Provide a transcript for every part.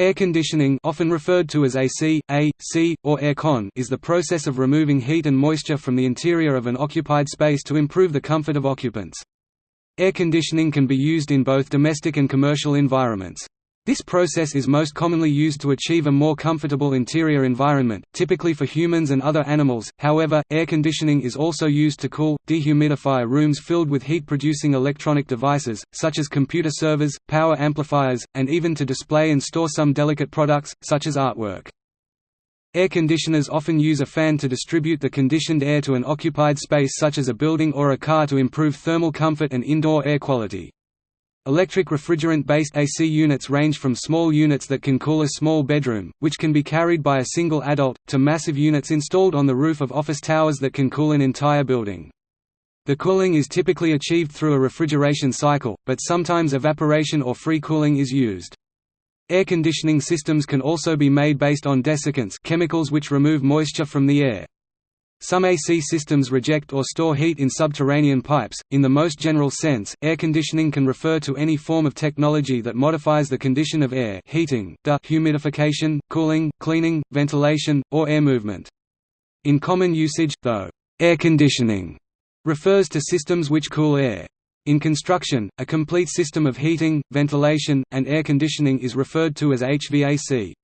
Air conditioning often referred to as AC, A.C., or air con is the process of removing heat and moisture from the interior of an occupied space to improve the comfort of occupants. Air conditioning can be used in both domestic and commercial environments. This process is most commonly used to achieve a more comfortable interior environment, typically for humans and other animals. However, air conditioning is also used to cool, dehumidify rooms filled with heat-producing electronic devices, such as computer servers, power amplifiers, and even to display and store some delicate products, such as artwork. Air conditioners often use a fan to distribute the conditioned air to an occupied space such as a building or a car to improve thermal comfort and indoor air quality. Electric refrigerant-based AC units range from small units that can cool a small bedroom, which can be carried by a single adult, to massive units installed on the roof of office towers that can cool an entire building. The cooling is typically achieved through a refrigeration cycle, but sometimes evaporation or free cooling is used. Air conditioning systems can also be made based on desiccants chemicals which remove moisture from the air. Some AC systems reject or store heat in subterranean pipes. In the most general sense, air conditioning can refer to any form of technology that modifies the condition of air, heating, humidification, cooling, cleaning, ventilation, or air movement. In common usage, though, air conditioning refers to systems which cool air. In construction, a complete system of heating, ventilation, and air conditioning is referred to as HVAC.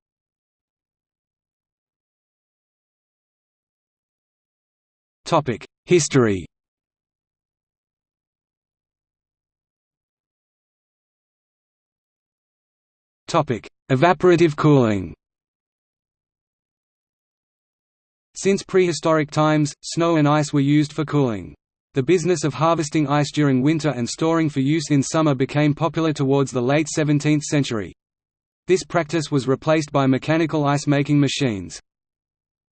History Evaporative cooling Since prehistoric times, snow and ice were used for cooling. The business of harvesting ice during winter and storing for use in summer became popular towards the late 17th century. This practice was replaced by mechanical ice-making machines.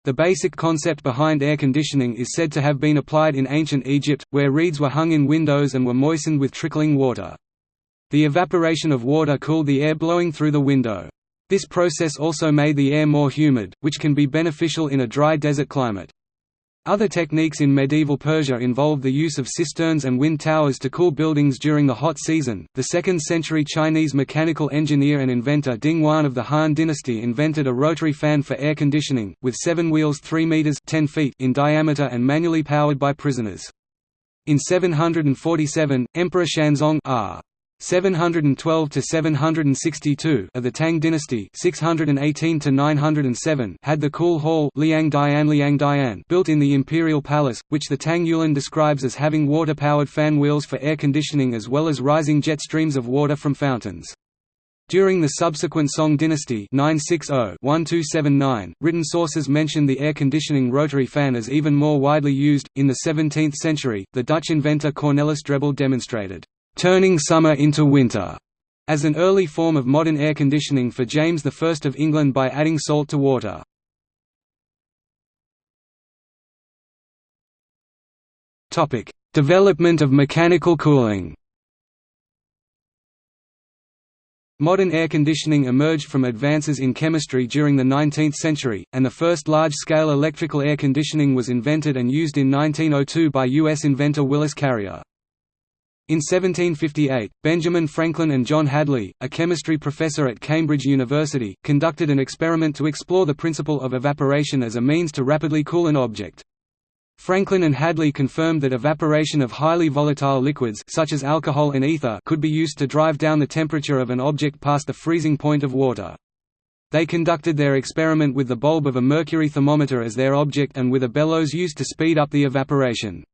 The basic concept behind air conditioning is said to have been applied in ancient Egypt, where reeds were hung in windows and were moistened with trickling water. The evaporation of water cooled the air blowing through the window. This process also made the air more humid, which can be beneficial in a dry desert climate. Other techniques in medieval Persia involved the use of cisterns and wind towers to cool buildings during the hot season. The 2nd century Chinese mechanical engineer and inventor Ding Huan of the Han dynasty invented a rotary fan for air conditioning, with seven wheels 3 meters 10 feet in diameter and manually powered by prisoners. In 747, Emperor Xuanzong R. 712 to 762 of the Tang dynasty 618 to 907 had the Cool Hall Liang Dian Liang Dian built in the imperial palace which the Tang Yulin describes as having water-powered fan wheels for air conditioning as well as rising jet streams of water from fountains. During the subsequent Song dynasty 960-1279, written sources mention the air conditioning rotary fan as even more widely used. In the 17th century, the Dutch inventor Cornelis Drebbel demonstrated turning summer into winter, as an early form of modern air conditioning for James I of England by adding salt to water. Development of mechanical cooling Modern air conditioning emerged from advances in chemistry during the 19th century, and the first large-scale electrical air conditioning was invented and used in 1902 by U.S. inventor Willis Carrier. In 1758, Benjamin Franklin and John Hadley, a chemistry professor at Cambridge University, conducted an experiment to explore the principle of evaporation as a means to rapidly cool an object. Franklin and Hadley confirmed that evaporation of highly volatile liquids such as alcohol and ether could be used to drive down the temperature of an object past the freezing point of water. They conducted their experiment with the bulb of a mercury thermometer as their object and with a bellows used to speed up the evaporation.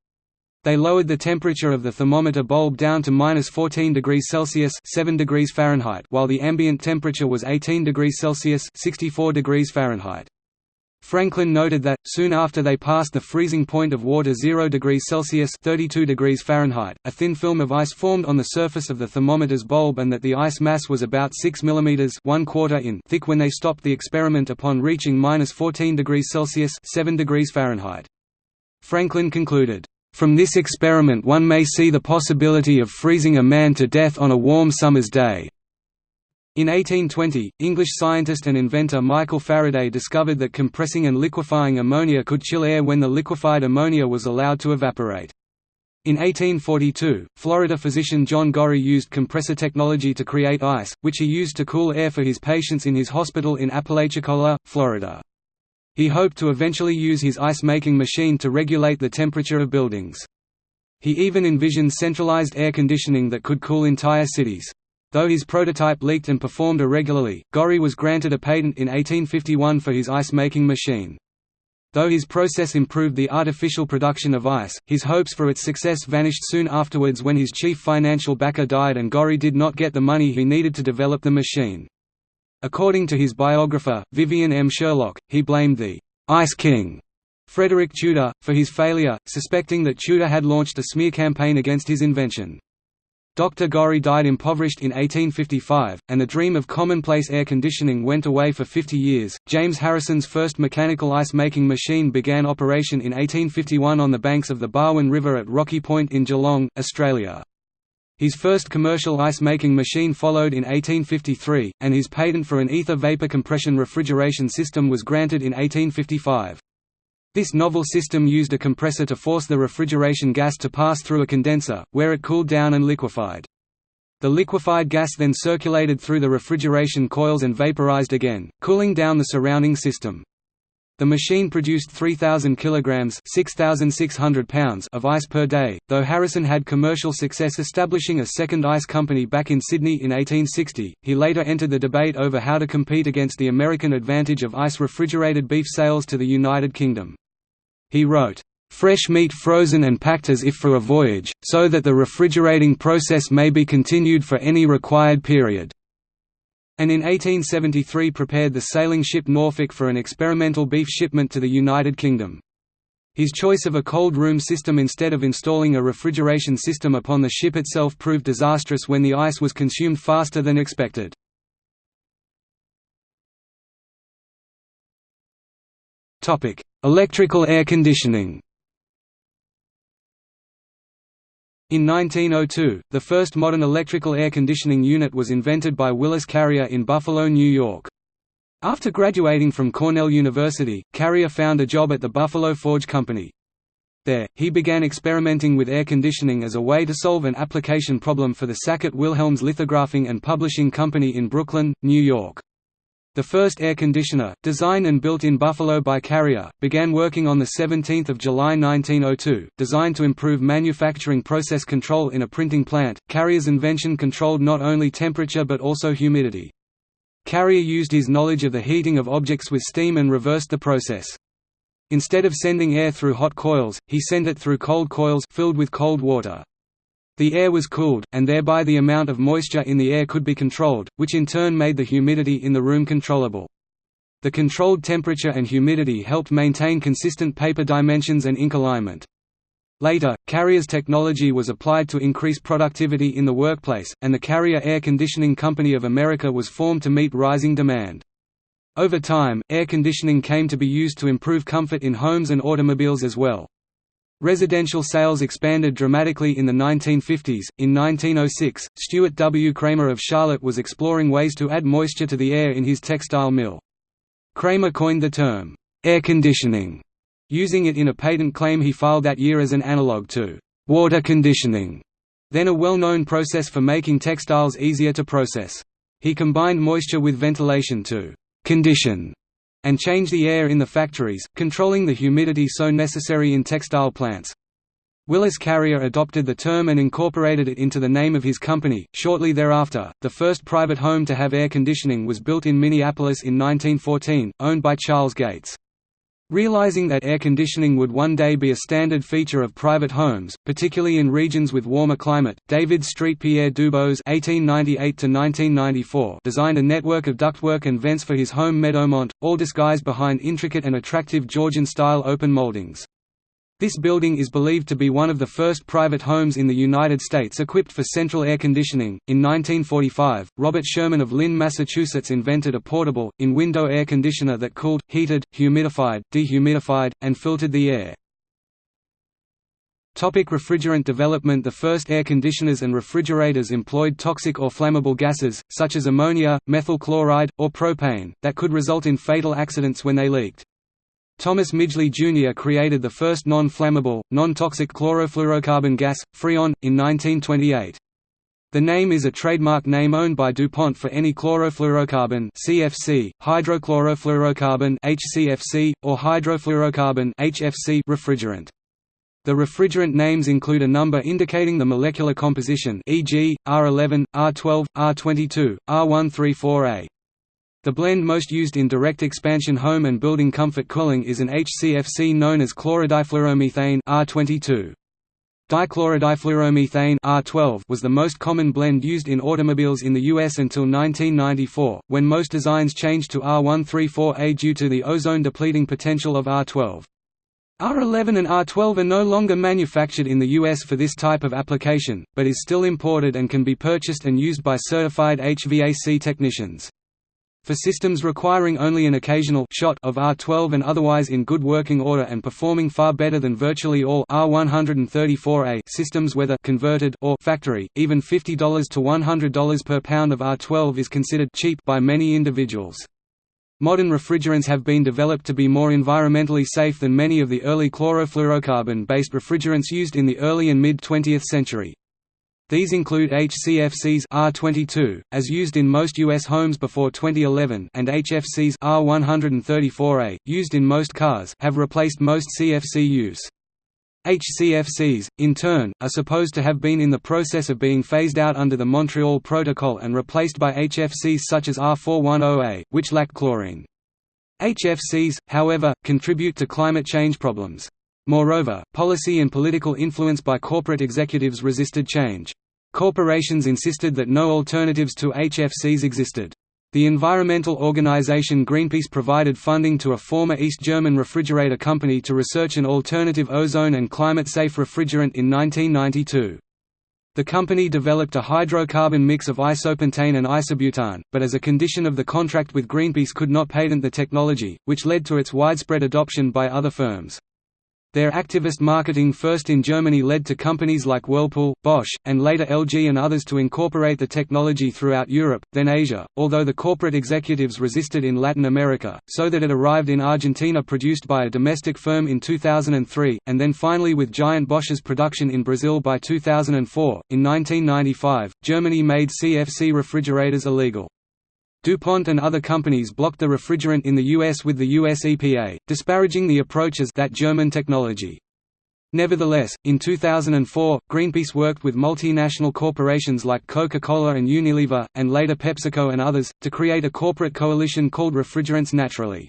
They lowered the temperature of the thermometer bulb down to minus 14 degrees Celsius 7 degrees Fahrenheit while the ambient temperature was 18 degrees Celsius 64 degrees Fahrenheit. Franklin noted that, soon after they passed the freezing point of water 0 degrees Celsius 32 degrees Fahrenheit, a thin film of ice formed on the surface of the thermometer's bulb and that the ice mass was about 6 mm 1 quarter in thick when they stopped the experiment upon reaching minus 14 degrees Celsius 7 degrees Fahrenheit. Franklin concluded, from this experiment one may see the possibility of freezing a man to death on a warm summer's day. In 1820, English scientist and inventor Michael Faraday discovered that compressing and liquefying ammonia could chill air when the liquefied ammonia was allowed to evaporate. In 1842, Florida physician John Gorrie used compressor technology to create ice, which he used to cool air for his patients in his hospital in Apalachicola, Florida. He hoped to eventually use his ice-making machine to regulate the temperature of buildings. He even envisioned centralized air conditioning that could cool entire cities. Though his prototype leaked and performed irregularly, Gorrie was granted a patent in 1851 for his ice-making machine. Though his process improved the artificial production of ice, his hopes for its success vanished soon afterwards when his chief financial backer died and Gorrie did not get the money he needed to develop the machine. According to his biographer, Vivian M. Sherlock, he blamed the «Ice King» Frederick Tudor, for his failure, suspecting that Tudor had launched a smear campaign against his invention. Dr. Gorrie died impoverished in 1855, and the dream of commonplace air conditioning went away for 50 years. James Harrison's first mechanical ice making machine began operation in 1851 on the banks of the Barwon River at Rocky Point in Geelong, Australia. His first commercial ice-making machine followed in 1853, and his patent for an ether vapor compression refrigeration system was granted in 1855. This novel system used a compressor to force the refrigeration gas to pass through a condenser, where it cooled down and liquefied. The liquefied gas then circulated through the refrigeration coils and vaporized again, cooling down the surrounding system. The machine produced 3,000 kilograms (6,600 pounds) of ice per day. Though Harrison had commercial success establishing a second ice company back in Sydney in 1860, he later entered the debate over how to compete against the American advantage of ice refrigerated beef sales to the United Kingdom. He wrote, fresh meat frozen and packed as if for a voyage, so that the refrigerating process may be continued for any required period and in 1873 prepared the sailing ship Norfolk for an experimental beef shipment to the United Kingdom. His choice of a cold room system instead of installing a refrigeration system upon the ship itself proved disastrous when the ice was consumed faster than expected. Electrical air conditioning In 1902, the first modern electrical air conditioning unit was invented by Willis Carrier in Buffalo, New York. After graduating from Cornell University, Carrier found a job at the Buffalo Forge Company. There, he began experimenting with air conditioning as a way to solve an application problem for the Sackett Wilhelms Lithographing and Publishing Company in Brooklyn, New York. The first air conditioner, designed and built in Buffalo by Carrier, began working on 17 July 1902. Designed to improve manufacturing process control in a printing plant, Carrier's invention controlled not only temperature but also humidity. Carrier used his knowledge of the heating of objects with steam and reversed the process. Instead of sending air through hot coils, he sent it through cold coils filled with cold water. The air was cooled, and thereby the amount of moisture in the air could be controlled, which in turn made the humidity in the room controllable. The controlled temperature and humidity helped maintain consistent paper dimensions and ink alignment. Later, Carrier's technology was applied to increase productivity in the workplace, and the Carrier Air Conditioning Company of America was formed to meet rising demand. Over time, air conditioning came to be used to improve comfort in homes and automobiles as well. Residential sales expanded dramatically in the 1950s. In 1906, Stuart W. Cramer of Charlotte was exploring ways to add moisture to the air in his textile mill. Cramer coined the term, air conditioning, using it in a patent claim he filed that year as an analog to water conditioning, then a well-known process for making textiles easier to process. He combined moisture with ventilation to condition and change the air in the factories, controlling the humidity so necessary in textile plants. Willis Carrier adopted the term and incorporated it into the name of his company. Shortly thereafter, the first private home to have air conditioning was built in Minneapolis in 1914, owned by Charles Gates. Realizing that air conditioning would one day be a standard feature of private homes, particularly in regions with warmer climate, David Street Pierre Dubose (1898–1994) designed a network of ductwork and vents for his home Meadowmont, all disguised behind intricate and attractive Georgian-style open moldings. This building is believed to be one of the first private homes in the United States equipped for central air conditioning. In 1945, Robert Sherman of Lynn, Massachusetts invented a portable, in window air conditioner that cooled, heated, humidified, dehumidified, and filtered the air. Topic refrigerant development The first air conditioners and refrigerators employed toxic or flammable gases, such as ammonia, methyl chloride, or propane, that could result in fatal accidents when they leaked. Thomas Midgley Jr. created the first non-flammable, non-toxic chlorofluorocarbon gas, Freon, in 1928. The name is a trademark name owned by DuPont for any chlorofluorocarbon CFC, hydrochlorofluorocarbon HCFC, or hydrofluorocarbon HFC refrigerant. The refrigerant names include a number indicating the molecular composition e.g., R11, R12, R22, R134A. The blend most used in direct expansion home and building comfort cooling is an HCFC known as chlorodifluoromethane R22. Dichlorodifluoromethane R12 was the most common blend used in automobiles in the US until 1994, when most designs changed to R134A due to the ozone-depleting potential of R12. R11 and R12 are no longer manufactured in the US for this type of application, but is still imported and can be purchased and used by certified HVAC technicians. For systems requiring only an occasional shot of R12 and otherwise in good working order and performing far better than virtually all R134A systems whether converted or factory, even $50 to $100 per pound of R12 is considered cheap by many individuals. Modern refrigerants have been developed to be more environmentally safe than many of the early chlorofluorocarbon-based refrigerants used in the early and mid-20th century. These include HCFCs R22, as used in most U.S. homes before 2011 and HFCs R134A, used in most cars have replaced most CFC use. HCFCs, in turn, are supposed to have been in the process of being phased out under the Montreal Protocol and replaced by HFCs such as R410A, which lack chlorine. HFCs, however, contribute to climate change problems. Moreover, policy and political influence by corporate executives resisted change. Corporations insisted that no alternatives to HFCs existed. The environmental organization Greenpeace provided funding to a former East German refrigerator company to research an alternative ozone and climate-safe refrigerant in 1992. The company developed a hydrocarbon mix of isopentane and isobutane, but as a condition of the contract with Greenpeace could not patent the technology, which led to its widespread adoption by other firms. Their activist marketing first in Germany led to companies like Whirlpool, Bosch, and later LG and others to incorporate the technology throughout Europe, then Asia, although the corporate executives resisted in Latin America, so that it arrived in Argentina produced by a domestic firm in 2003, and then finally with giant Bosch's production in Brazil by 2004. In 1995, Germany made CFC refrigerators illegal. DuPont and other companies blocked the refrigerant in the US with the US EPA, disparaging the approach as that German technology. Nevertheless, in 2004, Greenpeace worked with multinational corporations like Coca-Cola and Unilever, and later PepsiCo and others, to create a corporate coalition called Refrigerants Naturally.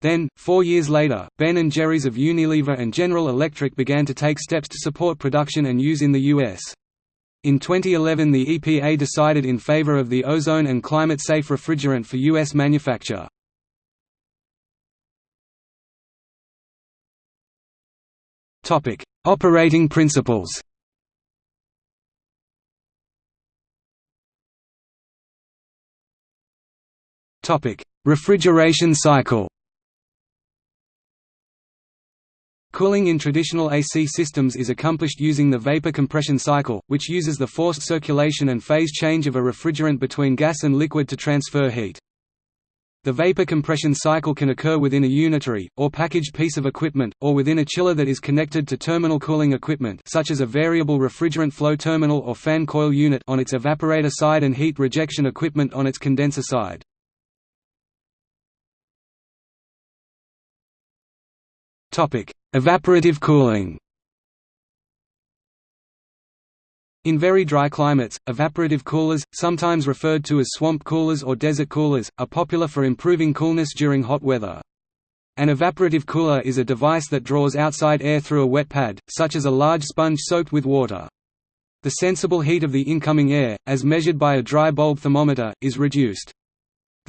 Then, four years later, Ben & Jerry's of Unilever and General Electric began to take steps to support production and use in the U.S. In 2011 the EPA decided in favor of the ozone and climate-safe refrigerant for U.S. manufacture. Operating principles Refrigeration cycle Cooling in traditional AC systems is accomplished using the vapor compression cycle, which uses the forced circulation and phase change of a refrigerant between gas and liquid to transfer heat. The vapor compression cycle can occur within a unitary, or packaged piece of equipment, or within a chiller that is connected to terminal cooling equipment such as a variable refrigerant flow terminal or fan coil unit on its evaporator side and heat rejection equipment on its condenser side. Evaporative cooling In very dry climates, evaporative coolers, sometimes referred to as swamp coolers or desert coolers, are popular for improving coolness during hot weather. An evaporative cooler is a device that draws outside air through a wet pad, such as a large sponge soaked with water. The sensible heat of the incoming air, as measured by a dry bulb thermometer, is reduced.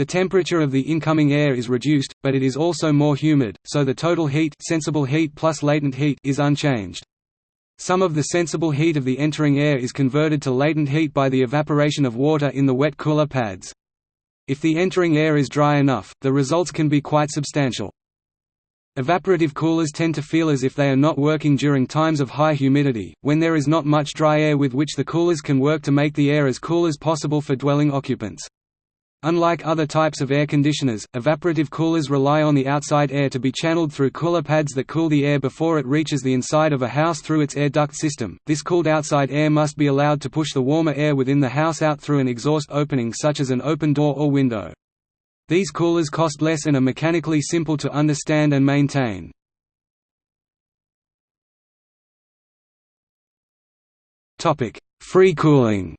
The temperature of the incoming air is reduced, but it is also more humid, so the total heat, sensible heat plus latent heat is unchanged. Some of the sensible heat of the entering air is converted to latent heat by the evaporation of water in the wet cooler pads. If the entering air is dry enough, the results can be quite substantial. Evaporative coolers tend to feel as if they are not working during times of high humidity, when there is not much dry air with which the coolers can work to make the air as cool as possible for dwelling occupants. Unlike other types of air conditioners, evaporative coolers rely on the outside air to be channeled through cooler pads that cool the air before it reaches the inside of a house through its air duct system. This cooled outside air must be allowed to push the warmer air within the house out through an exhaust opening such as an open door or window. These coolers cost less and are mechanically simple to understand and maintain. Topic: Free cooling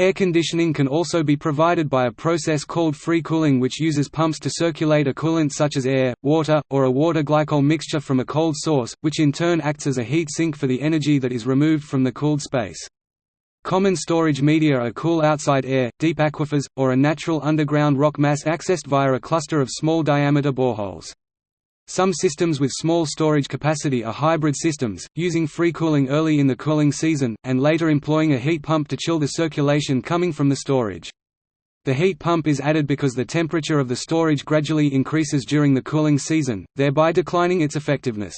Air conditioning can also be provided by a process called free cooling which uses pumps to circulate a coolant such as air, water, or a water-glycol mixture from a cold source, which in turn acts as a heat sink for the energy that is removed from the cooled space. Common storage media are cool outside air, deep aquifers, or a natural underground rock mass accessed via a cluster of small diameter boreholes. Some systems with small storage capacity are hybrid systems, using free cooling early in the cooling season, and later employing a heat pump to chill the circulation coming from the storage. The heat pump is added because the temperature of the storage gradually increases during the cooling season, thereby declining its effectiveness.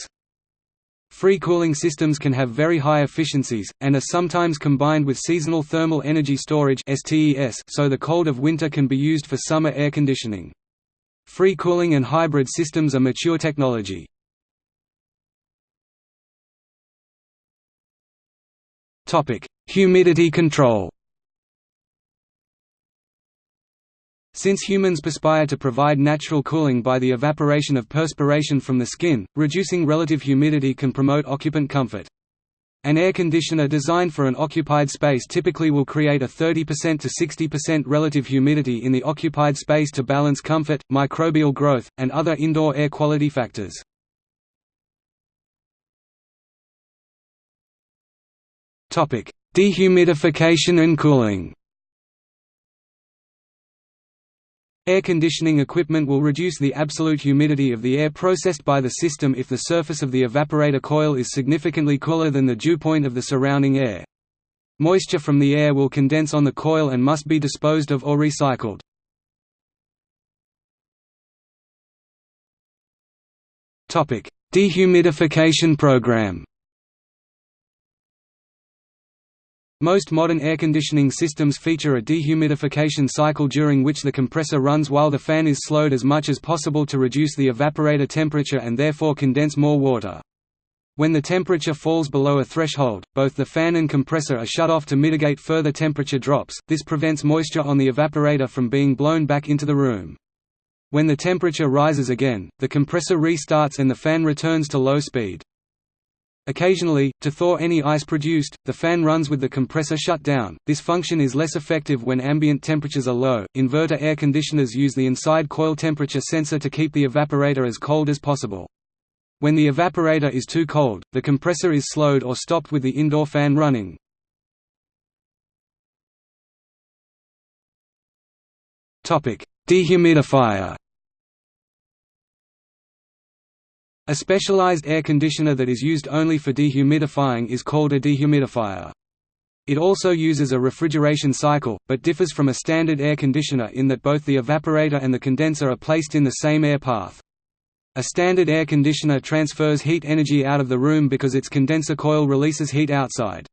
Free cooling systems can have very high efficiencies, and are sometimes combined with seasonal thermal energy storage so the cold of winter can be used for summer air conditioning. Free cooling and hybrid systems are mature technology. Humidity control Since humans perspire to provide natural cooling by the evaporation of perspiration from the skin, reducing relative humidity can promote occupant comfort. An air conditioner designed for an occupied space typically will create a 30% to 60% relative humidity in the occupied space to balance comfort, microbial growth, and other indoor air quality factors. Dehumidification and cooling Air conditioning equipment will reduce the absolute humidity of the air processed by the system if the surface of the evaporator coil is significantly cooler than the dew point of the surrounding air. Moisture from the air will condense on the coil and must be disposed of or recycled. Dehumidification program Most modern air conditioning systems feature a dehumidification cycle during which the compressor runs while the fan is slowed as much as possible to reduce the evaporator temperature and therefore condense more water. When the temperature falls below a threshold, both the fan and compressor are shut off to mitigate further temperature drops, this prevents moisture on the evaporator from being blown back into the room. When the temperature rises again, the compressor restarts and the fan returns to low speed. Occasionally, to thaw any ice produced, the fan runs with the compressor shut down. This function is less effective when ambient temperatures are low. Inverter air conditioners use the inside coil temperature sensor to keep the evaporator as cold as possible. When the evaporator is too cold, the compressor is slowed or stopped with the indoor fan running. Topic: Dehumidifier A specialized air conditioner that is used only for dehumidifying is called a dehumidifier. It also uses a refrigeration cycle, but differs from a standard air conditioner in that both the evaporator and the condenser are placed in the same air path. A standard air conditioner transfers heat energy out of the room because its condenser coil releases heat outside.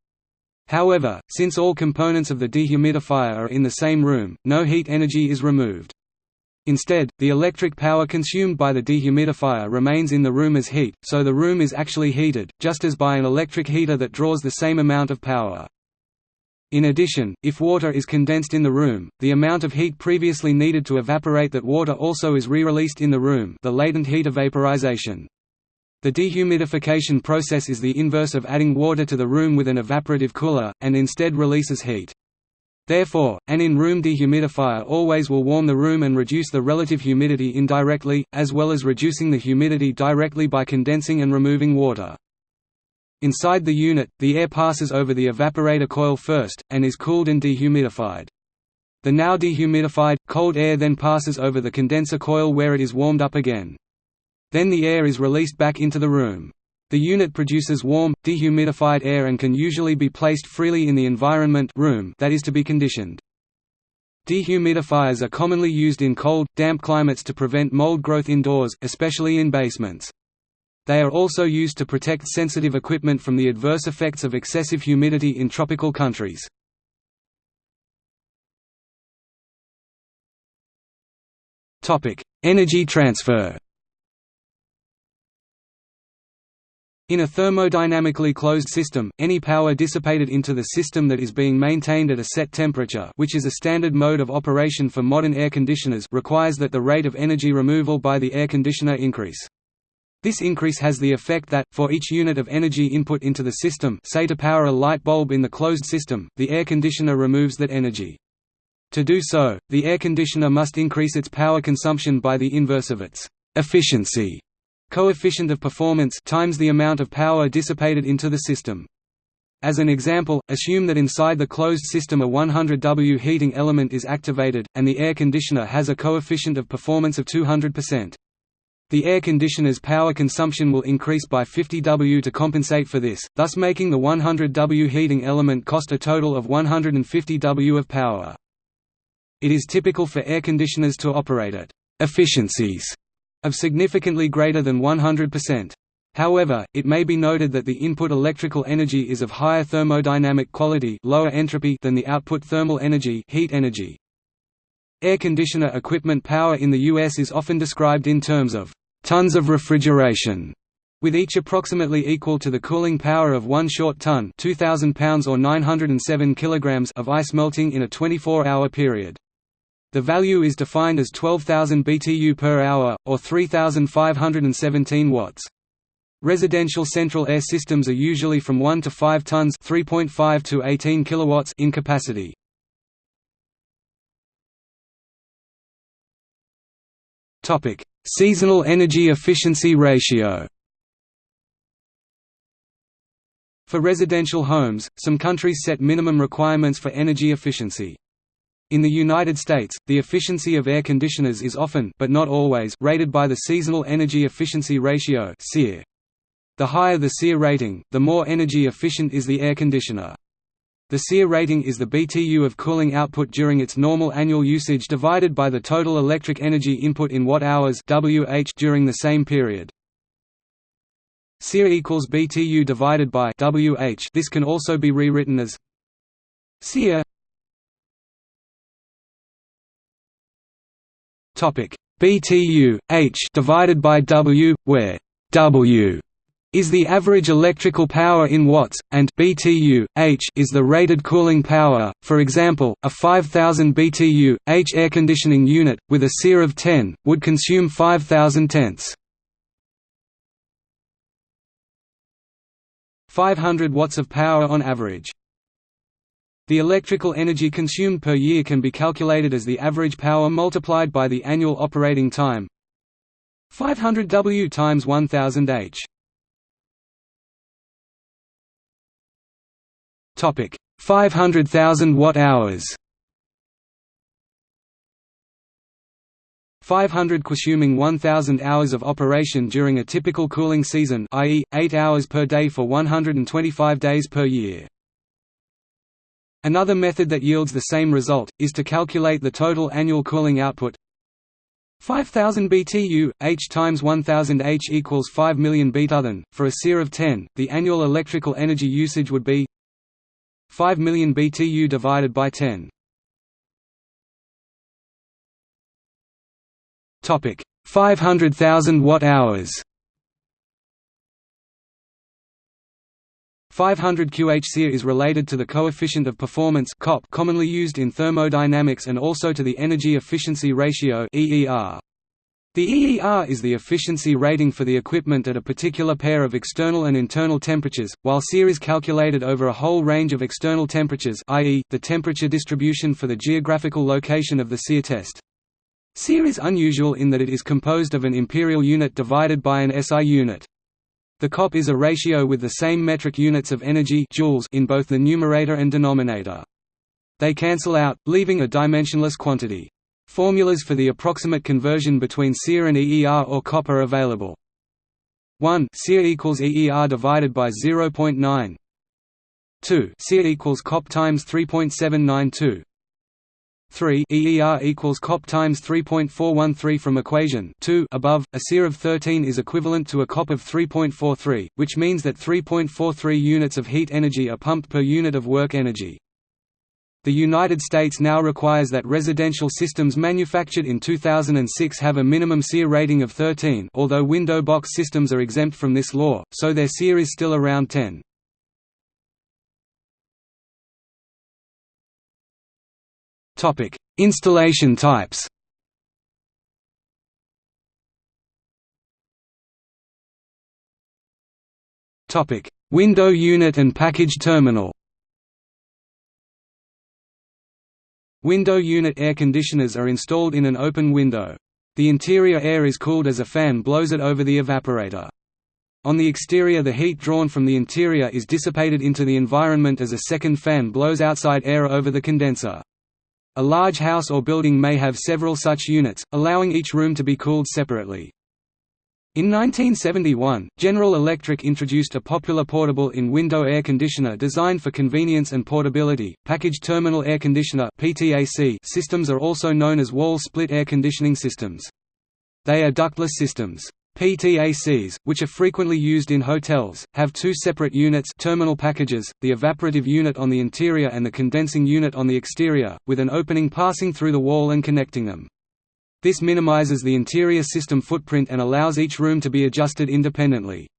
However, since all components of the dehumidifier are in the same room, no heat energy is removed. Instead, the electric power consumed by the dehumidifier remains in the room as heat, so the room is actually heated, just as by an electric heater that draws the same amount of power. In addition, if water is condensed in the room, the amount of heat previously needed to evaporate that water also is re-released in the room the latent heat of vaporization. The dehumidification process is the inverse of adding water to the room with an evaporative cooler, and instead releases heat. Therefore, an in-room dehumidifier always will warm the room and reduce the relative humidity indirectly, as well as reducing the humidity directly by condensing and removing water. Inside the unit, the air passes over the evaporator coil first, and is cooled and dehumidified. The now dehumidified, cold air then passes over the condenser coil where it is warmed up again. Then the air is released back into the room. The unit produces warm, dehumidified air and can usually be placed freely in the environment room that is to be conditioned. Dehumidifiers are commonly used in cold, damp climates to prevent mold growth indoors, especially in basements. They are also used to protect sensitive equipment from the adverse effects of excessive humidity in tropical countries. Energy transfer In a thermodynamically closed system, any power dissipated into the system that is being maintained at a set temperature which is a standard mode of operation for modern air conditioners requires that the rate of energy removal by the air conditioner increase. This increase has the effect that, for each unit of energy input into the system say to power a light bulb in the closed system, the air conditioner removes that energy. To do so, the air conditioner must increase its power consumption by the inverse of its efficiency coefficient of performance times the amount of power dissipated into the system. As an example, assume that inside the closed system a 100 W heating element is activated, and the air conditioner has a coefficient of performance of 200%. The air conditioner's power consumption will increase by 50 W to compensate for this, thus making the 100 W heating element cost a total of 150 W of power. It is typical for air conditioners to operate at efficiencies of significantly greater than 100%. However, it may be noted that the input electrical energy is of higher thermodynamic quality lower entropy than the output thermal energy, heat energy. Air conditioner equipment power in the U.S. is often described in terms of tons of refrigeration, with each approximately equal to the cooling power of one short ton 2,000 pounds or 907 kilograms of ice melting in a 24-hour period. The value is defined as 12,000 BTU per hour, or 3,517 watts. Residential central air systems are usually from 1 to 5 tons 3.5 to 18 kilowatts in capacity. Seasonal energy efficiency ratio. For residential homes, some countries set minimum requirements for energy efficiency. In the United States, the efficiency of air conditioners is often but not always rated by the Seasonal Energy Efficiency Ratio. The higher the SEER rating, the more energy efficient is the air conditioner. The SEER rating is the BTU of cooling output during its normal annual usage divided by the total electric energy input in watt-hours during the same period. SEER equals BTU divided by WH. This can also be rewritten as SEER Topic BTU H divided by W, where W is the average electrical power in watts, and BTU H is the rated cooling power. For example, a 5000 BTU H air conditioning unit with a SEER of 10 would consume 5000 tenths. 500 watts of power on average. The electrical energy consumed per year can be calculated as the average power multiplied by the annual operating time 500 W times 1000 H. Topic 500,000 watt hours. 500 consuming 1000 hours of operation during a typical cooling season i.e., 8 hours per day for 125 days per year. Another method that yields the same result, is to calculate the total annual cooling output 5000 BTU, H times 1000 H equals 5 million BTUthen. For a SEER of 10, the annual electrical energy usage would be 5 million BTU divided by 10. Topic 500,000 watt hours. 500 QHC is related to the coefficient of performance COP commonly used in thermodynamics and also to the energy efficiency ratio EER. The EER is the efficiency rating for the equipment at a particular pair of external and internal temperatures, while SEER is calculated over a whole range of external temperatures i.e., the temperature distribution for the geographical location of the SEER test. SEER is unusual in that it is composed of an imperial unit divided by an SI unit. The COP is a ratio with the same metric units of energy joules in both the numerator and denominator. They cancel out, leaving a dimensionless quantity. Formulas for the approximate conversion between SEER and EER or COP are available. 1 SEER equals EER divided by 0.9 2 SEER equals COP times 3.792 3 EER equals COP times 3.413 from equation 2 above, a SEER of 13 is equivalent to a COP of 3.43, which means that 3.43 units of heat energy are pumped per unit of work energy. The United States now requires that residential systems manufactured in 2006 have a minimum SEER rating of 13 although window box systems are exempt from this law, so their SEER is still around 10. Installation types Topic: Window unit and package terminal Window unit air conditioners are installed in an open window. The interior air is cooled as a fan blows it over the evaporator. On the exterior the heat drawn from the interior is dissipated into the environment as a second fan blows outside air over the condenser. A large house or building may have several such units, allowing each room to be cooled separately. In 1971, General Electric introduced a popular portable in-window air conditioner designed for convenience and portability. Package terminal air conditioner (PTAC) systems are also known as wall split air conditioning systems. They are ductless systems. PTACs, which are frequently used in hotels, have two separate units terminal packages, the evaporative unit on the interior and the condensing unit on the exterior, with an opening passing through the wall and connecting them. This minimizes the interior system footprint and allows each room to be adjusted independently.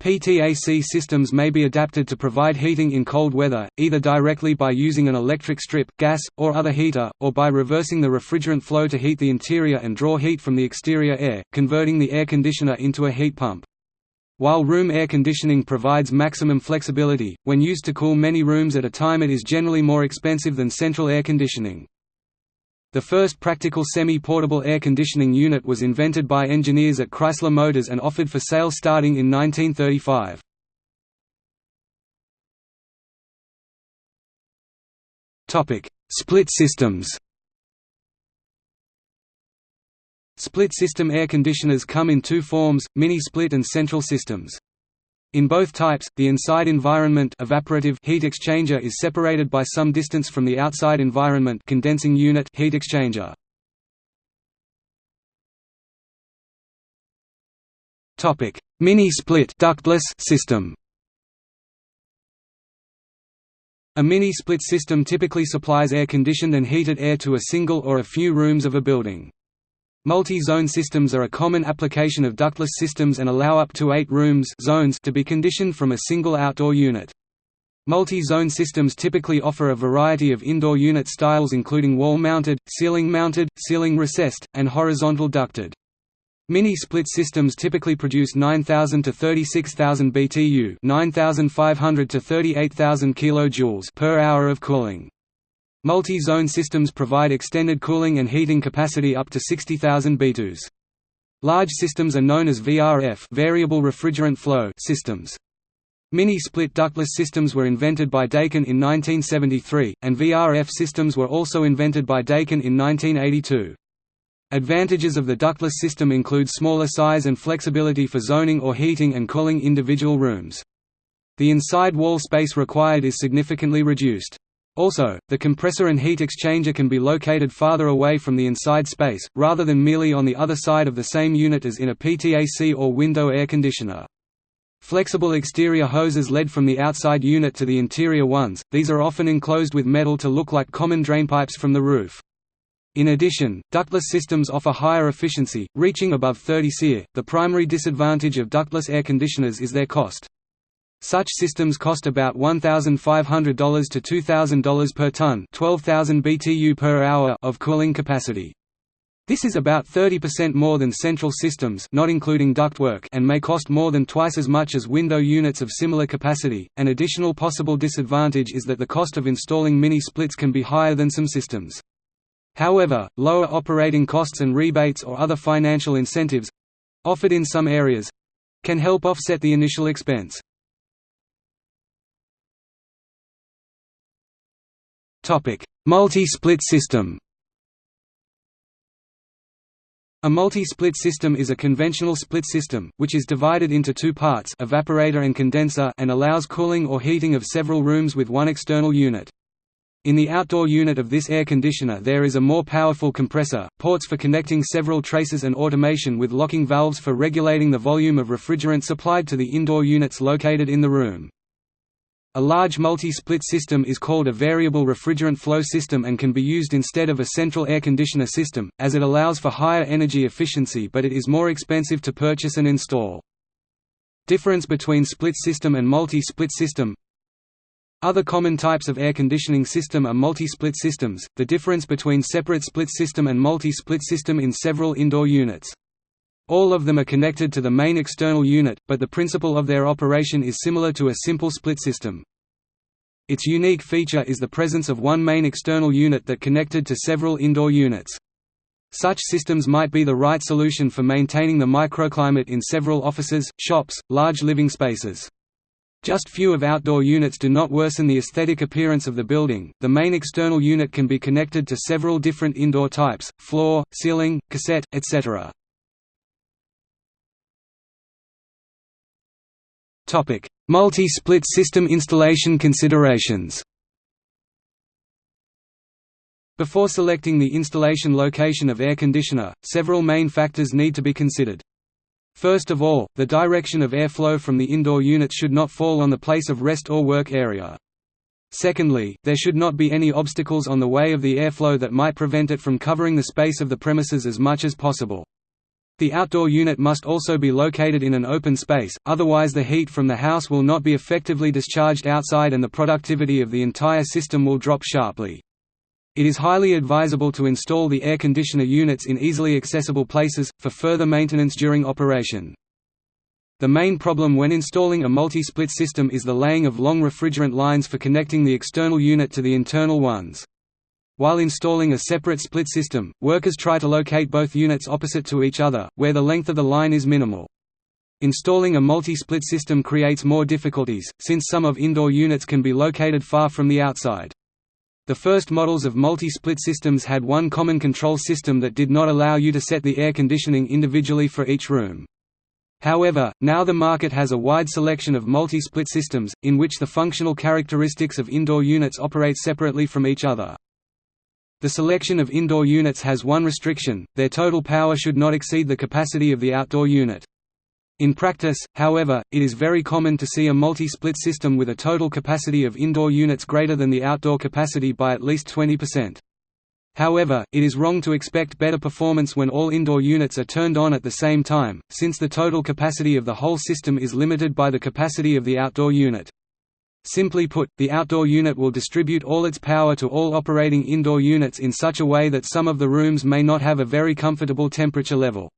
PTAC systems may be adapted to provide heating in cold weather, either directly by using an electric strip, gas, or other heater, or by reversing the refrigerant flow to heat the interior and draw heat from the exterior air, converting the air conditioner into a heat pump. While room air conditioning provides maximum flexibility, when used to cool many rooms at a time it is generally more expensive than central air conditioning. The first practical semi-portable air conditioning unit was invented by engineers at Chrysler Motors and offered for sale starting in 1935. Split systems Split system air conditioners come in two forms, mini-split and central systems. In both types, the inside environment evaporative heat exchanger is separated by some distance from the outside environment condensing unit heat exchanger. Topic: Mini-split ductless system. A mini-split system typically supplies air-conditioned and heated air to a single or a few rooms of a building. Multi-zone systems are a common application of ductless systems and allow up to eight rooms zones to be conditioned from a single outdoor unit. Multi-zone systems typically offer a variety of indoor unit styles including wall-mounted, ceiling-mounted, ceiling recessed, and horizontal ducted. Mini-split systems typically produce 9,000 to 36,000 BTU 9,500 to 38,000 kJ per hour of cooling. Multi-zone systems provide extended cooling and heating capacity up to 60,000 BTUs. Large systems are known as VRF variable refrigerant flow systems. Mini-split ductless systems were invented by Daikin in 1973, and VRF systems were also invented by Daikin in 1982. Advantages of the ductless system include smaller size and flexibility for zoning or heating and cooling individual rooms. The inside wall space required is significantly reduced. Also, the compressor and heat exchanger can be located farther away from the inside space, rather than merely on the other side of the same unit as in a PTAC or window air conditioner. Flexible exterior hoses lead from the outside unit to the interior ones, these are often enclosed with metal to look like common drainpipes from the roof. In addition, ductless systems offer higher efficiency, reaching above 30 SEER. The primary disadvantage of ductless air conditioners is their cost. Such systems cost about $1,500 to $2,000 per ton 12,000 BTU per hour of cooling capacity. This is about 30% more than central systems not including ductwork and may cost more than twice as much as window units of similar capacity. An additional possible disadvantage is that the cost of installing mini splits can be higher than some systems. However, lower operating costs and rebates or other financial incentives offered in some areas can help offset the initial expense. Multi-split system A multi-split system is a conventional split system, which is divided into two parts evaporator and condenser and allows cooling or heating of several rooms with one external unit. In the outdoor unit of this air conditioner there is a more powerful compressor, ports for connecting several traces and automation with locking valves for regulating the volume of refrigerant supplied to the indoor units located in the room. A large multi-split system is called a variable refrigerant flow system and can be used instead of a central air conditioner system, as it allows for higher energy efficiency but it is more expensive to purchase and install. Difference between split system and multi-split system Other common types of air conditioning system are multi-split systems, the difference between separate split system and multi-split system in several indoor units. All of them are connected to the main external unit, but the principle of their operation is similar to a simple split system. Its unique feature is the presence of one main external unit that connected to several indoor units. Such systems might be the right solution for maintaining the microclimate in several offices, shops, large living spaces. Just few of outdoor units do not worsen the aesthetic appearance of the building. The main external unit can be connected to several different indoor types: floor, ceiling, cassette, etc. Multi-split system installation considerations. Before selecting the installation location of air conditioner, several main factors need to be considered. First of all, the direction of airflow from the indoor unit should not fall on the place of rest or work area. Secondly, there should not be any obstacles on the way of the airflow that might prevent it from covering the space of the premises as much as possible. The outdoor unit must also be located in an open space, otherwise the heat from the house will not be effectively discharged outside and the productivity of the entire system will drop sharply. It is highly advisable to install the air conditioner units in easily accessible places, for further maintenance during operation. The main problem when installing a multi-split system is the laying of long refrigerant lines for connecting the external unit to the internal ones. While installing a separate split system, workers try to locate both units opposite to each other, where the length of the line is minimal. Installing a multi-split system creates more difficulties, since some of indoor units can be located far from the outside. The first models of multi-split systems had one common control system that did not allow you to set the air conditioning individually for each room. However, now the market has a wide selection of multi-split systems, in which the functional characteristics of indoor units operate separately from each other. The selection of indoor units has one restriction, their total power should not exceed the capacity of the outdoor unit. In practice, however, it is very common to see a multi-split system with a total capacity of indoor units greater than the outdoor capacity by at least 20%. However, it is wrong to expect better performance when all indoor units are turned on at the same time, since the total capacity of the whole system is limited by the capacity of the outdoor unit. Simply put, the outdoor unit will distribute all its power to all operating indoor units in such a way that some of the rooms may not have a very comfortable temperature level.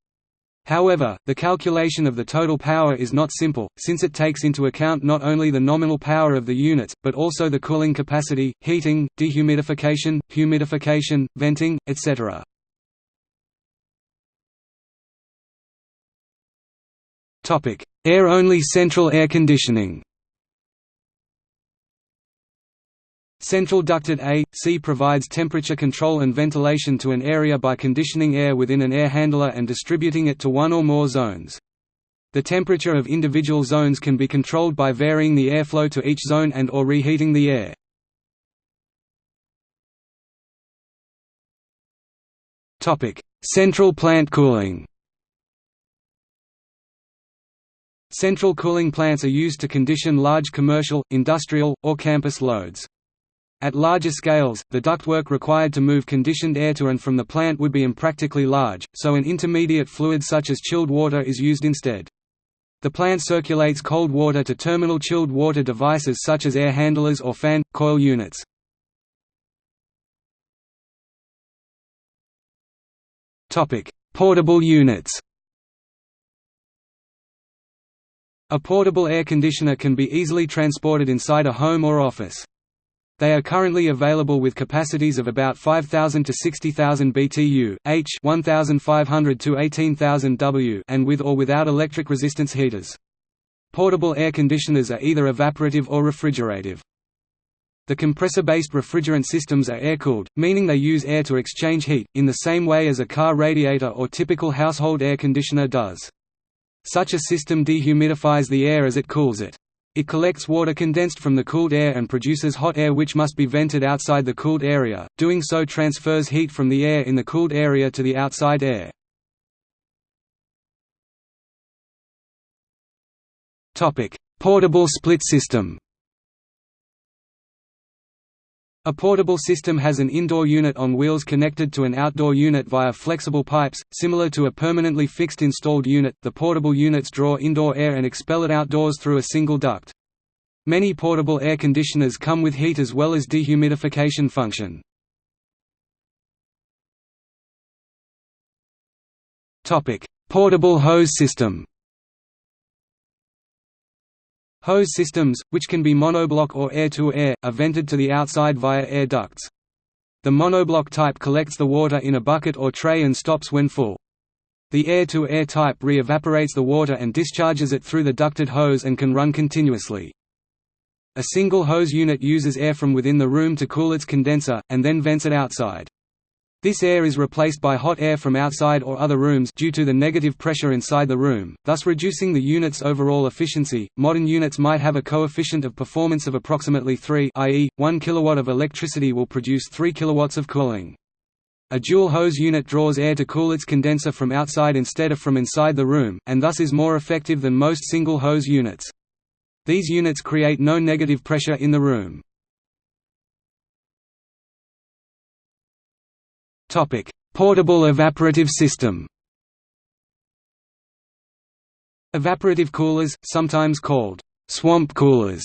However, the calculation of the total power is not simple, since it takes into account not only the nominal power of the units, but also the cooling capacity, heating, dehumidification, humidification, venting, etc. Air-only central air conditioning Central ducted A.C provides temperature control and ventilation to an area by conditioning air within an air handler and distributing it to one or more zones. The temperature of individual zones can be controlled by varying the airflow to each zone and or reheating the air. Central plant cooling Central cooling plants are used to condition large commercial, industrial, or campus loads. At larger scales, the ductwork required to move conditioned air to and from the plant would be impractically large, so an intermediate fluid such as chilled water is used instead. The plant circulates cold water to terminal chilled water devices such as air handlers or fan, coil units. Portable units A portable air conditioner can be easily transported inside a home or office. They are currently available with capacities of about 5,000 to 60,000 BTU, H 1,500 to 18,000 W and with or without electric resistance heaters. Portable air conditioners are either evaporative or refrigerative. The compressor-based refrigerant systems are air-cooled, meaning they use air to exchange heat, in the same way as a car radiator or typical household air conditioner does. Such a system dehumidifies the air as it cools it. It collects water condensed from the cooled air and produces hot air which must be vented outside the cooled area, doing so transfers heat from the air in the cooled area to the outside air. Portable split system A portable system has an indoor unit on wheels connected to an outdoor unit via flexible pipes, similar to a permanently fixed installed unit. The portable units draw indoor air and expel it outdoors through a single duct. Many portable air conditioners come with heat as well as dehumidification function. Topic: Portable hose system. Hose systems, which can be monoblock or air-to-air, -air, are vented to the outside via air ducts. The monoblock type collects the water in a bucket or tray and stops when full. The air-to-air -air type re-evaporates the water and discharges it through the ducted hose and can run continuously. A single hose unit uses air from within the room to cool its condenser, and then vents it outside. This air is replaced by hot air from outside or other rooms due to the negative pressure inside the room, thus reducing the unit's overall efficiency. Modern units might have a coefficient of performance of approximately 3, i.e., 1 kilowatt of electricity will produce 3 kilowatts of cooling. A dual hose unit draws air to cool its condenser from outside instead of from inside the room, and thus is more effective than most single hose units. These units create no negative pressure in the room. Topic: Portable evaporative system. Evaporative coolers, sometimes called swamp coolers,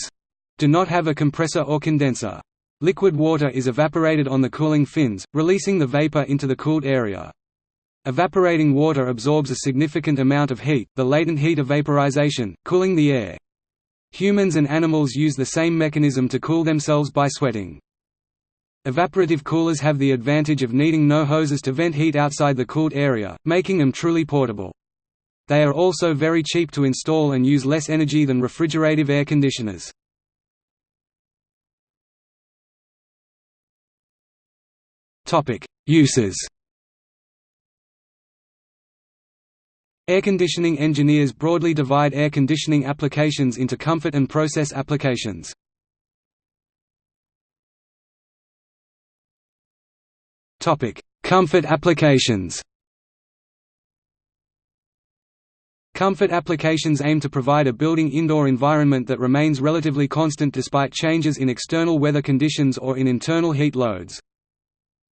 do not have a compressor or condenser. Liquid water is evaporated on the cooling fins, releasing the vapor into the cooled area. Evaporating water absorbs a significant amount of heat, the latent heat of vaporization, cooling the air. Humans and animals use the same mechanism to cool themselves by sweating. Evaporative coolers have the advantage of needing no hoses to vent heat outside the cooled area, making them truly portable. They are also very cheap to install and use less energy than refrigerative air conditioners. Uses Air conditioning engineers broadly divide air conditioning applications into comfort and process applications. Comfort applications Comfort applications aim to provide a building indoor environment that remains relatively constant despite changes in external weather conditions or in internal heat loads.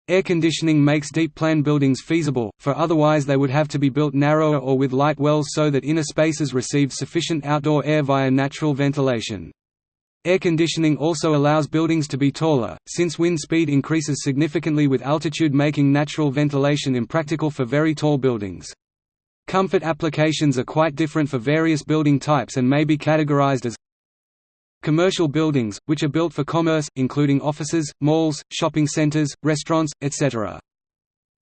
Air conditioning makes deep plan buildings feasible, for otherwise they would have to be built narrower or with light wells so that inner spaces receive sufficient outdoor air via natural ventilation. Air conditioning also allows buildings to be taller, since wind speed increases significantly with altitude making natural ventilation impractical for very tall buildings. Comfort applications are quite different for various building types and may be categorized as Commercial buildings, which are built for commerce, including offices, malls, shopping centers, restaurants, etc.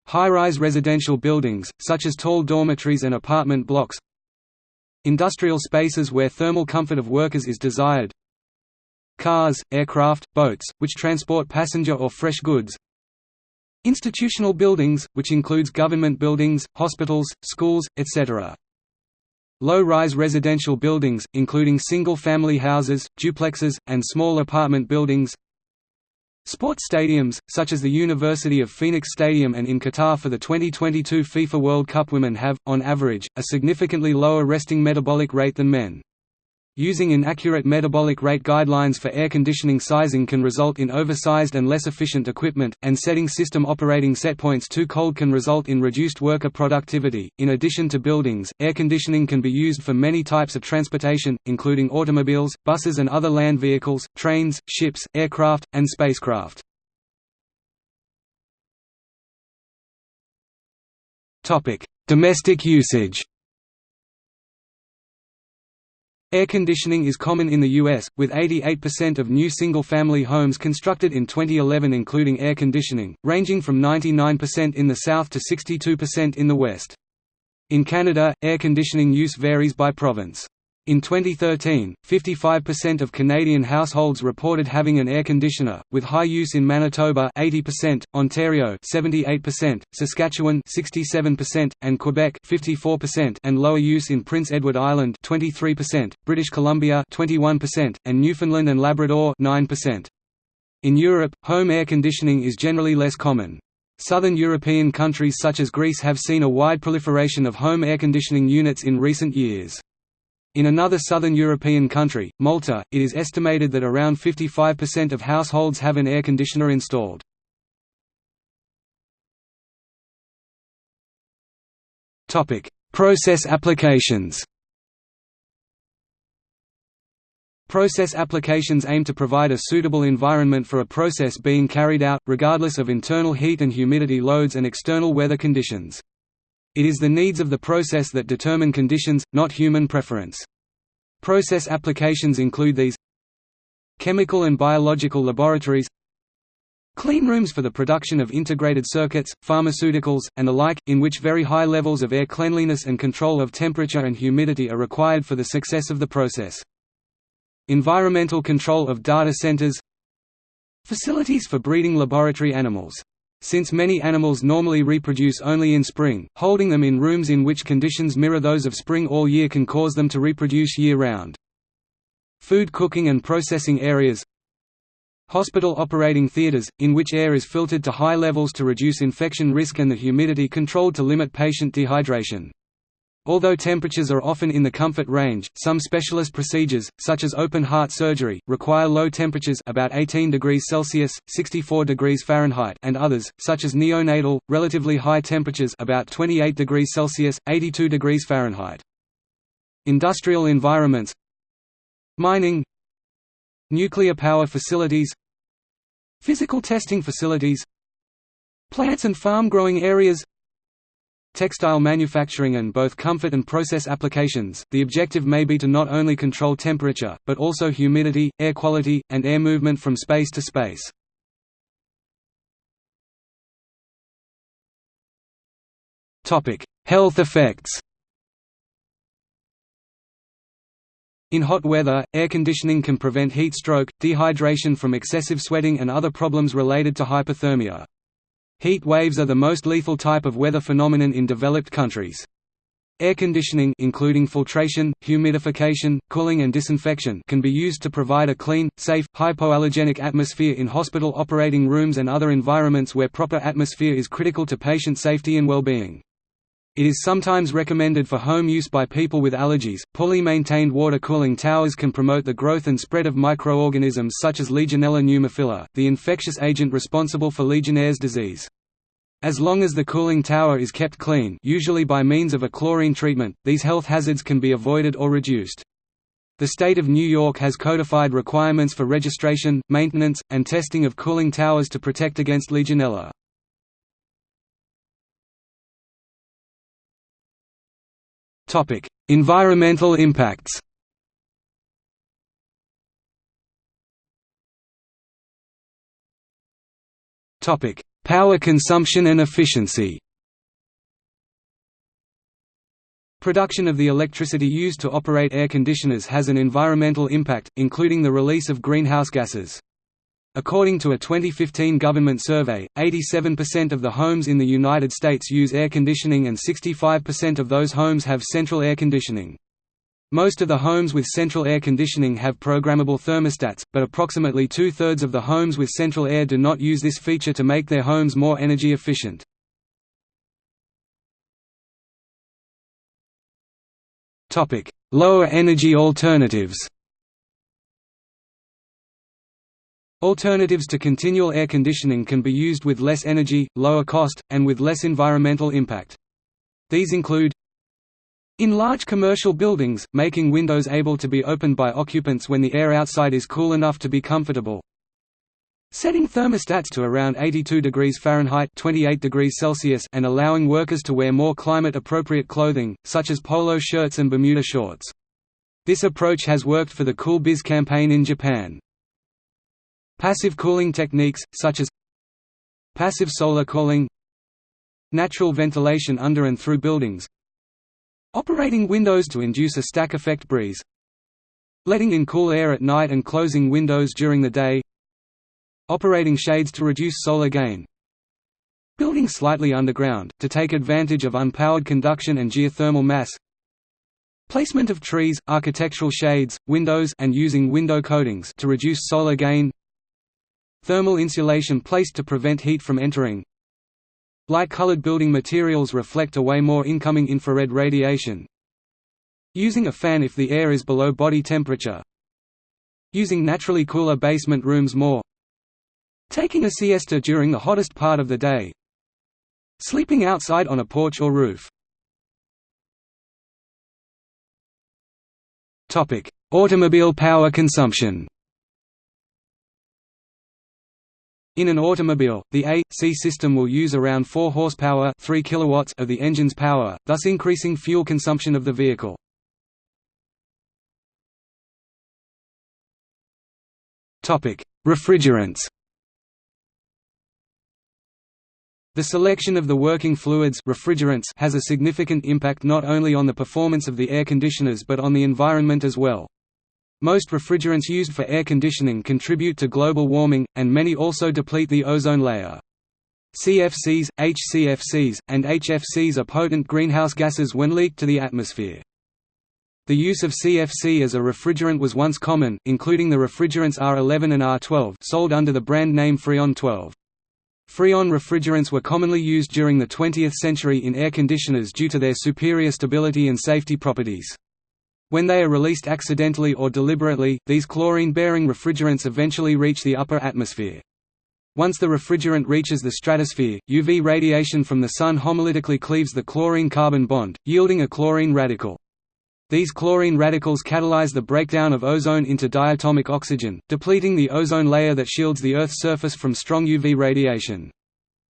High-rise residential buildings, such as tall dormitories and apartment blocks Industrial spaces where thermal comfort of workers is desired cars, aircraft, boats, which transport passenger or fresh goods institutional buildings, which includes government buildings, hospitals, schools, etc. Low-rise residential buildings, including single-family houses, duplexes, and small apartment buildings Sports stadiums, such as the University of Phoenix Stadium and in Qatar for the 2022 FIFA World Cup women have, on average, a significantly lower resting metabolic rate than men. Using inaccurate metabolic rate guidelines for air conditioning sizing can result in oversized and less efficient equipment, and setting system operating setpoints too cold can result in reduced worker productivity. In addition to buildings, air conditioning can be used for many types of transportation, including automobiles, buses and other land vehicles, trains, ships, aircraft, and spacecraft. Domestic usage Air conditioning is common in the U.S., with 88% of new single-family homes constructed in 2011 including air conditioning, ranging from 99% in the South to 62% in the West. In Canada, air conditioning use varies by province. In 2013, 55% of Canadian households reported having an air conditioner, with high use in Manitoba 80%, Ontario 78%, Saskatchewan 67%, and Quebec 54%, and lower use in Prince Edward Island 23%, British Columbia 21%, and Newfoundland and Labrador 9%. In Europe, home air conditioning is generally less common. Southern European countries such as Greece have seen a wide proliferation of home air conditioning units in recent years. In another southern European country, Malta, it is estimated that around 55% of households have an air conditioner installed. Process applications Process applications aim to provide a suitable environment for a process being carried out, regardless of internal heat and humidity loads and external weather conditions. It is the needs of the process that determine conditions, not human preference. Process applications include these Chemical and biological laboratories Cleanrooms for the production of integrated circuits, pharmaceuticals, and the like, in which very high levels of air cleanliness and control of temperature and humidity are required for the success of the process. Environmental control of data centers Facilities for breeding laboratory animals. Since many animals normally reproduce only in spring, holding them in rooms in which conditions mirror those of spring all year can cause them to reproduce year-round. Food cooking and processing areas Hospital operating theaters, in which air is filtered to high levels to reduce infection risk and the humidity controlled to limit patient dehydration. Although temperatures are often in the comfort range, some specialist procedures, such as open heart surgery, require low temperatures about 18 degrees Celsius (64 degrees Fahrenheit) and others, such as neonatal, relatively high temperatures about 28 degrees Celsius (82 degrees Fahrenheit). Industrial environments Mining Nuclear power facilities Physical testing facilities Plants and farm growing areas textile manufacturing and both comfort and process applications, the objective may be to not only control temperature, but also humidity, air quality, and air movement from space to space. Health effects In hot weather, air conditioning can prevent heat stroke, dehydration from excessive sweating and other problems related to hyperthermia. Heat waves are the most lethal type of weather phenomenon in developed countries. Air conditioning including filtration, humidification, cooling and disinfection can be used to provide a clean, safe, hypoallergenic atmosphere in hospital operating rooms and other environments where proper atmosphere is critical to patient safety and well-being. It is sometimes recommended for home use by people with allergies. Poorly maintained water cooling towers can promote the growth and spread of microorganisms such as Legionella pneumophila, the infectious agent responsible for Legionnaire's disease. As long as the cooling tower is kept clean usually by means of a chlorine treatment, these health hazards can be avoided or reduced. The state of New York has codified requirements for registration, maintenance, and testing of cooling towers to protect against Legionella. Environmental impacts. Topic: Power consumption and efficiency. Production of the electricity used to operate air conditioners has an environmental impact, including the release of greenhouse gases. According to a 2015 government survey, 87% of the homes in the United States use air conditioning and 65% of those homes have central air conditioning. Most of the homes with central air conditioning have programmable thermostats, but approximately two-thirds of the homes with central air do not use this feature to make their homes more energy efficient. Lower energy alternatives Alternatives to continual air conditioning can be used with less energy, lower cost, and with less environmental impact. These include in large commercial buildings, making windows able to be opened by occupants when the air outside is cool enough to be comfortable. Setting thermostats to around 82 degrees Fahrenheit 28 degrees Celsius and allowing workers to wear more climate-appropriate clothing, such as polo shirts and Bermuda shorts. This approach has worked for the Cool Biz campaign in Japan. Passive cooling techniques, such as passive solar cooling Natural ventilation under and through buildings Operating windows to induce a stack effect breeze Letting in cool air at night and closing windows during the day Operating shades to reduce solar gain Building slightly underground, to take advantage of unpowered conduction and geothermal mass Placement of trees, architectural shades, windows and using window coatings to reduce solar gain Thermal insulation placed to prevent heat from entering. Light-colored building materials reflect away more incoming infrared radiation. Using a fan if the air is below body temperature. Using naturally cooler basement rooms more. Taking a siesta during the hottest part of the day. Sleeping outside on a porch or roof. Automobile power consumption In an automobile, the A.C system will use around 4 horsepower 3 kilowatts of the engine's power, thus increasing fuel consumption of the vehicle. Refrigerants The selection of the working fluids refrigerants has a significant impact not only on the performance of the air conditioners but on the environment as well. Most refrigerants used for air conditioning contribute to global warming, and many also deplete the ozone layer. CFCs, HCFCs, and HFCs are potent greenhouse gases when leaked to the atmosphere. The use of CFC as a refrigerant was once common, including the refrigerants R11 and R12 sold under the brand name Freon 12. Freon refrigerants were commonly used during the 20th century in air conditioners due to their superior stability and safety properties. When they are released accidentally or deliberately, these chlorine-bearing refrigerants eventually reach the upper atmosphere. Once the refrigerant reaches the stratosphere, UV radiation from the Sun homolytically cleaves the chlorine-carbon bond, yielding a chlorine radical. These chlorine radicals catalyze the breakdown of ozone into diatomic oxygen, depleting the ozone layer that shields the Earth's surface from strong UV radiation.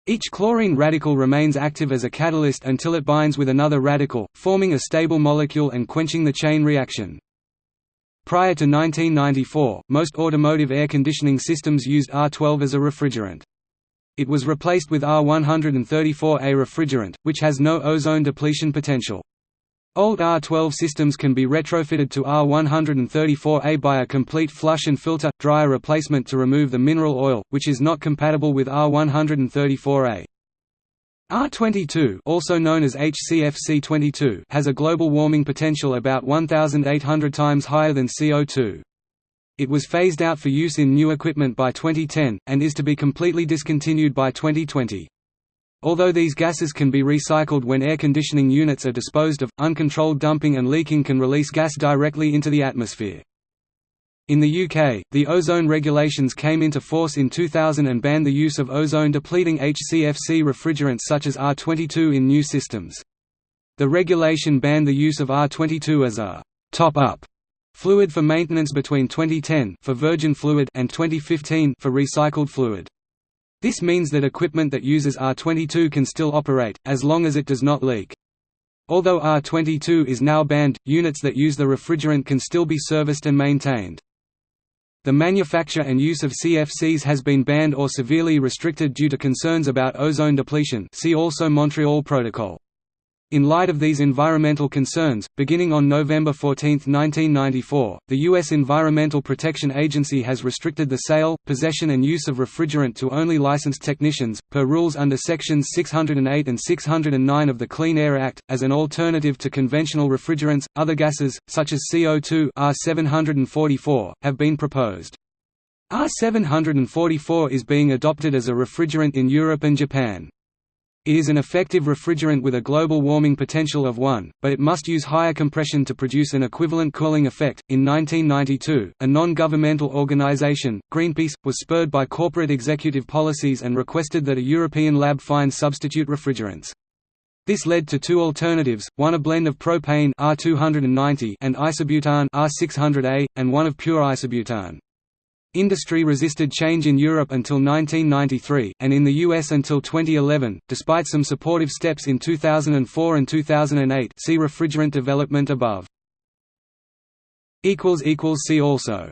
Each chlorine radical remains active as a catalyst until it binds with another radical, forming a stable molecule and quenching the chain reaction. Prior to 1994, most automotive air conditioning systems used R12 as a refrigerant. It was replaced with R134A refrigerant, which has no ozone depletion potential. Old R12 systems can be retrofitted to R134A by a complete flush and filter, dryer replacement to remove the mineral oil, which is not compatible with R134A. R22 also known as HCFC22 has a global warming potential about 1,800 times higher than CO2. It was phased out for use in new equipment by 2010, and is to be completely discontinued by 2020. Although these gases can be recycled when air conditioning units are disposed of, uncontrolled dumping and leaking can release gas directly into the atmosphere. In the UK, the ozone regulations came into force in 2000 and banned the use of ozone-depleting HCFC refrigerants such as R22 in new systems. The regulation banned the use of R22 as a top-up fluid for maintenance between 2010 for virgin fluid and 2015 for recycled fluid. This means that equipment that uses R22 can still operate, as long as it does not leak. Although R22 is now banned, units that use the refrigerant can still be serviced and maintained. The manufacture and use of CFCs has been banned or severely restricted due to concerns about ozone depletion see also Montreal Protocol. In light of these environmental concerns, beginning on November 14, 1994, the U.S. Environmental Protection Agency has restricted the sale, possession and use of refrigerant to only licensed technicians, per rules under Sections 608 and 609 of the Clean Air Act, as an alternative to conventional refrigerants. Other gases, such as CO2 R744, have been proposed. R744 is being adopted as a refrigerant in Europe and Japan. It is an effective refrigerant with a global warming potential of 1, but it must use higher compression to produce an equivalent cooling effect. In 1992, a non governmental organization, Greenpeace, was spurred by corporate executive policies and requested that a European lab find substitute refrigerants. This led to two alternatives, one a blend of propane R290 and isobutane R600A, and one of pure isobutane. Industry resisted change in Europe until 1993, and in the US until 2011, despite some supportive steps in 2004 and 2008 see refrigerant development above. See also